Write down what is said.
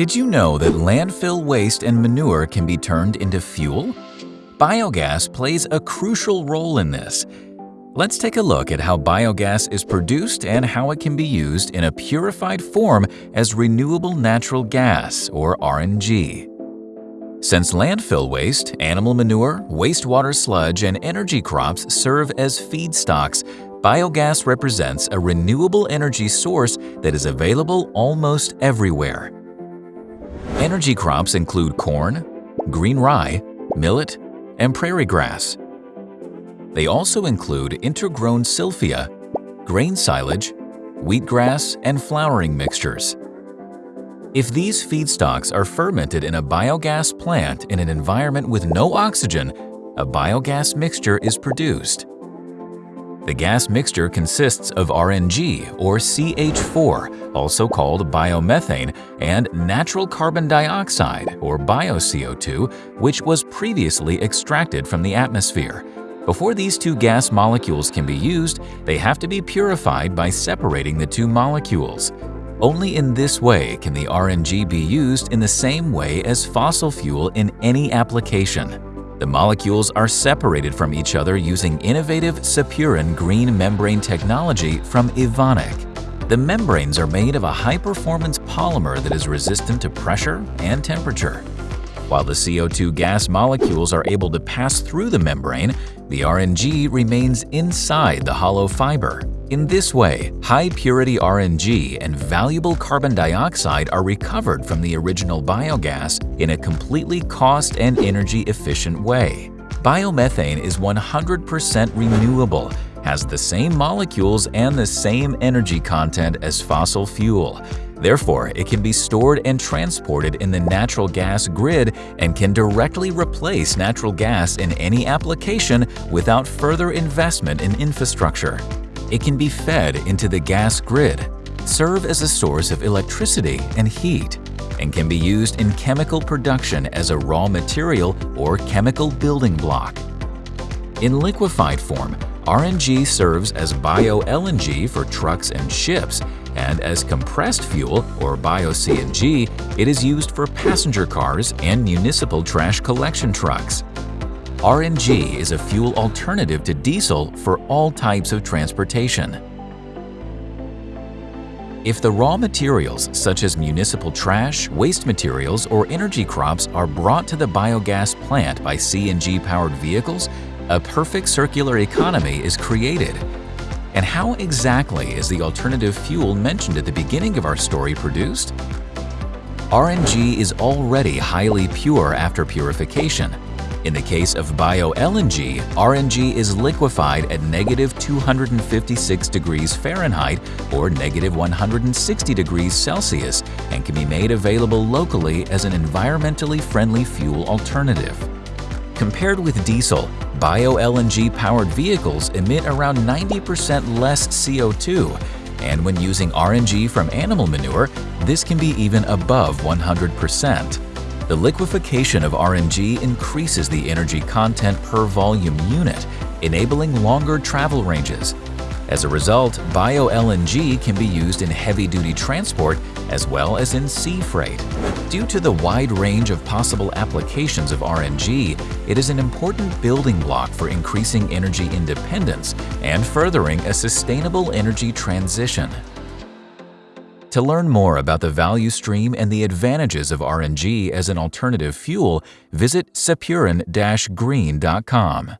Did you know that landfill waste and manure can be turned into fuel? Biogas plays a crucial role in this. Let's take a look at how biogas is produced and how it can be used in a purified form as renewable natural gas, or RNG. Since landfill waste, animal manure, wastewater sludge, and energy crops serve as feedstocks, biogas represents a renewable energy source that is available almost everywhere. Energy crops include corn, green rye, millet, and prairie grass. They also include intergrown silphia, grain silage, wheatgrass, and flowering mixtures. If these feedstocks are fermented in a biogas plant in an environment with no oxygen, a biogas mixture is produced. The gas mixture consists of RNG or CH4, also called biomethane, and natural carbon dioxide or bio-CO2, which was previously extracted from the atmosphere. Before these two gas molecules can be used, they have to be purified by separating the two molecules. Only in this way can the RNG be used in the same way as fossil fuel in any application. The molecules are separated from each other using innovative SEPURAN green membrane technology from Evonik. The membranes are made of a high-performance polymer that is resistant to pressure and temperature. While the CO2 gas molecules are able to pass through the membrane, the RNG remains inside the hollow fiber. In this way, high-purity RNG and valuable carbon dioxide are recovered from the original biogas in a completely cost and energy-efficient way. Biomethane is 100% renewable, has the same molecules and the same energy content as fossil fuel. Therefore, it can be stored and transported in the natural gas grid and can directly replace natural gas in any application without further investment in infrastructure. It can be fed into the gas grid, serve as a source of electricity and heat, and can be used in chemical production as a raw material or chemical building block. In liquefied form, RNG serves as bio-LNG for trucks and ships, and as compressed fuel or bio-CNG, it is used for passenger cars and municipal trash collection trucks. RNG is a fuel alternative to diesel for all types of transportation. If the raw materials such as municipal trash, waste materials, or energy crops are brought to the biogas plant by CNG-powered vehicles, a perfect circular economy is created. And how exactly is the alternative fuel mentioned at the beginning of our story produced? RNG is already highly pure after purification, in the case of bio-LNG, RNG is liquefied at negative 256 degrees Fahrenheit or negative 160 degrees Celsius and can be made available locally as an environmentally friendly fuel alternative. Compared with diesel, bio-LNG powered vehicles emit around 90% less CO2 and when using RNG from animal manure, this can be even above 100%. The liquefaction of RNG increases the energy content per volume unit, enabling longer travel ranges. As a result, bio-LNG can be used in heavy-duty transport as well as in sea freight. Due to the wide range of possible applications of RNG, it is an important building block for increasing energy independence and furthering a sustainable energy transition. To learn more about the value stream and the advantages of RNG as an alternative fuel, visit sepuran-green.com.